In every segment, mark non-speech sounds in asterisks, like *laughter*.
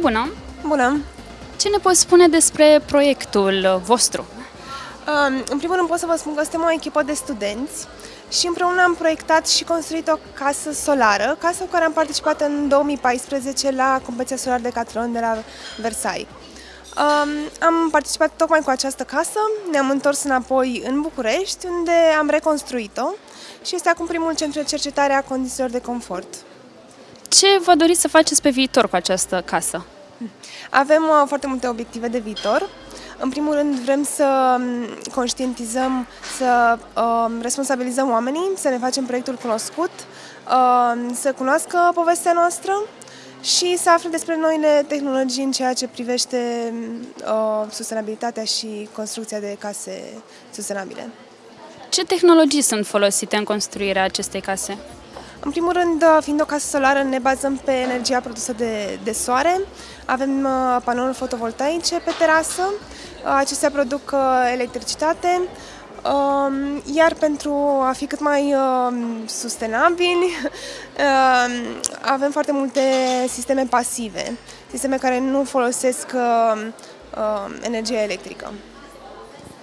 Bună! Bună! Ce ne poți spune despre proiectul vostru? Um, În primul rând pot să vă spun că suntem o echipă de studenți și împreună am proiectat și construit o casă solară, casă cu care am participat în 2014 la competiția solar de Catron de la Versailles. Um, am participat tocmai cu această casă, ne-am întors înapoi în București, unde am reconstruit-o și este acum primul centru de cercetare a condițiilor de confort. Ce vă doriți să faceți pe viitor cu această casă? Avem uh, foarte multe obiective de viitor. În primul rând vrem să um, conștientizăm, să uh, responsabilizăm oamenii, să ne facem proiectul cunoscut, uh, să cunoască povestea noastră și să afle despre noile tehnologii în ceea ce privește uh, sustenabilitatea și construcția de case sustenabile. Ce tehnologii sunt folosite în construirea acestei case? În primul rând, uh, fiind o casă solară, ne bazăm pe energia produsă de, de soare. Avem uh, panouri fotovoltaice pe terasă. Uh, Acestea produc uh, electricitate. Um, Iar pentru a fi cât mai um, sustenabili, *laughs* um, avem foarte multe sisteme pasive, sisteme care nu folosesc um, um, energia electrică.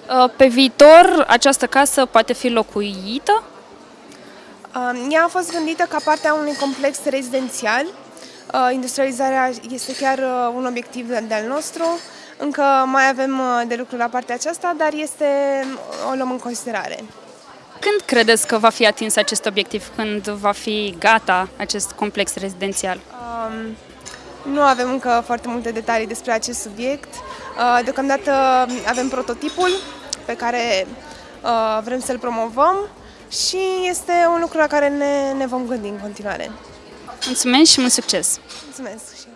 Uh, Pe viitor, această casă poate fi locuită? Um, Ea a fost gândită ca parte a unui complex rezidențial. Uh, Industrializarea este chiar uh, un obiectiv de- de-al nostru. Încă mai avem uh, de lucru la partea aceasta, dar este, o luăm în considerare. Când credeți că va fi atins acest obiectiv? Când va fi gata acest complex rezidențial? Um, Nu avem încă foarte multe detalii despre acest subiect. Uh, Deocamdată avem prototipul pe care uh, vrem să-l promovăm și este un lucru la care ne, ne vom gândi în continuare. Mulțumesc și mult succes! Mulțumesc! și eu.